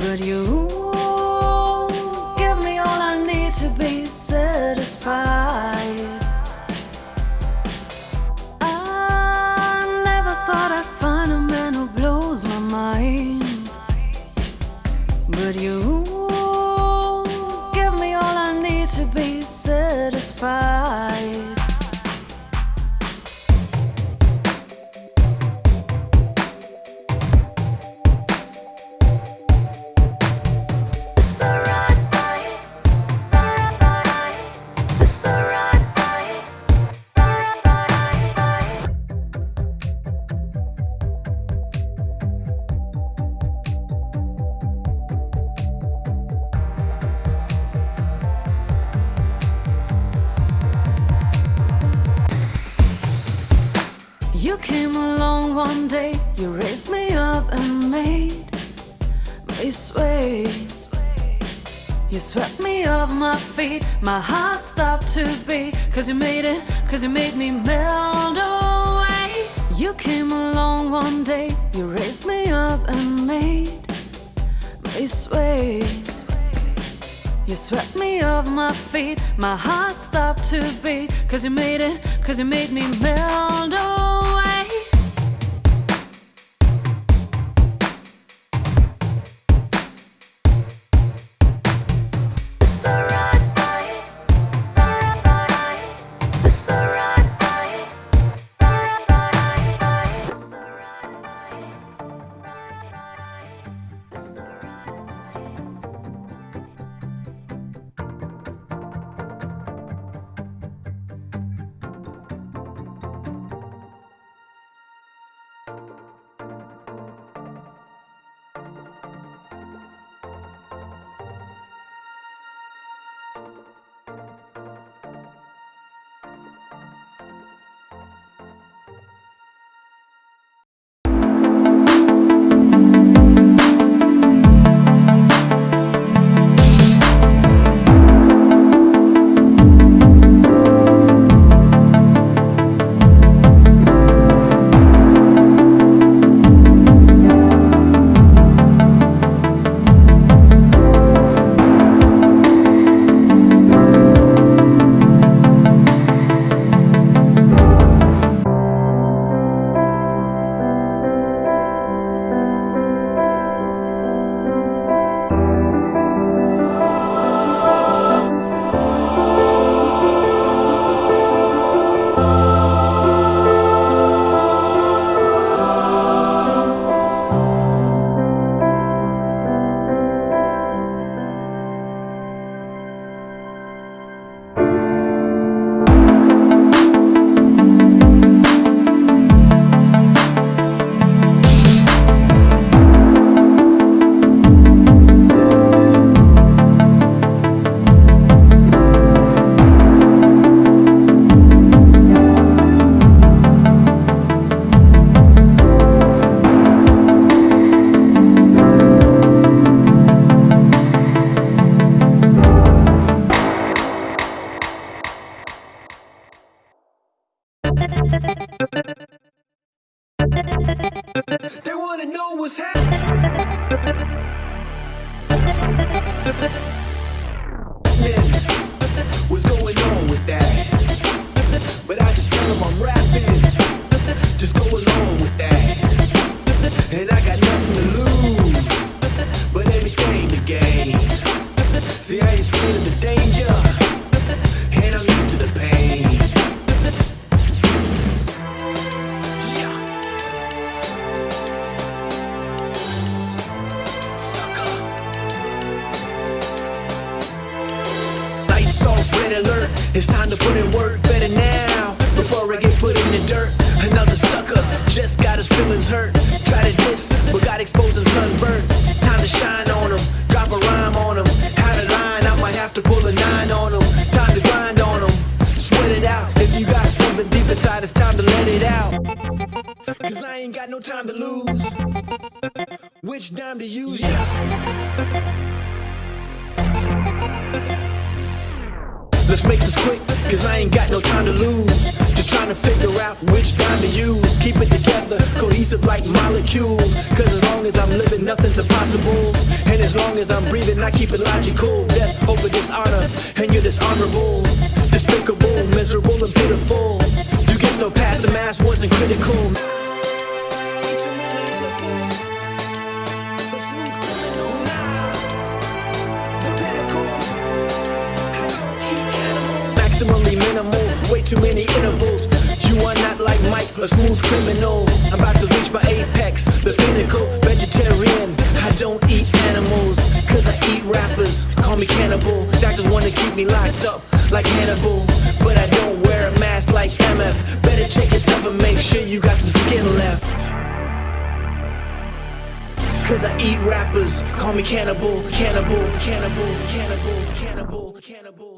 but you You came along one day, you raised me up and made me sway. You swept me off my feet, my heart stopped to beat. Cause you made it, cause you made me melt away. You came along one day, you raised me up and made me sway. You swept me off my feet, my heart stopped to beat. Cause you made it, cause you made me melt away. What's happening. Just got his feelings hurt. Try to diss, but got exposed and sunburnt. Time to shine on him. Drop a rhyme on him. How to line, I might have to pull a nine on him. Time to grind on him. Sweat it out. If you got something deep inside, it's time to let it out. Cause I ain't got no time to lose. Which dime to use? Yeah. Let's make this quick, cause I ain't got no time to lose. Just Trying to figure out which dime to use. Together, cohesive like molecules. Cause as long as I'm living, nothing's impossible. And as long as I'm breathing, I keep it logical. Death over dishonor, and you're dishonorable. Despicable, miserable, and pitiful. You get no past, the mask wasn't critical. Maximally minimal, way too many intervals. You are not like Mike, a smooth criminal. But I don't wear a mask like MF. Better check yourself and make sure you got some skin left. Cause I eat rappers, call me cannibal, cannibal, cannibal, cannibal, cannibal, cannibal.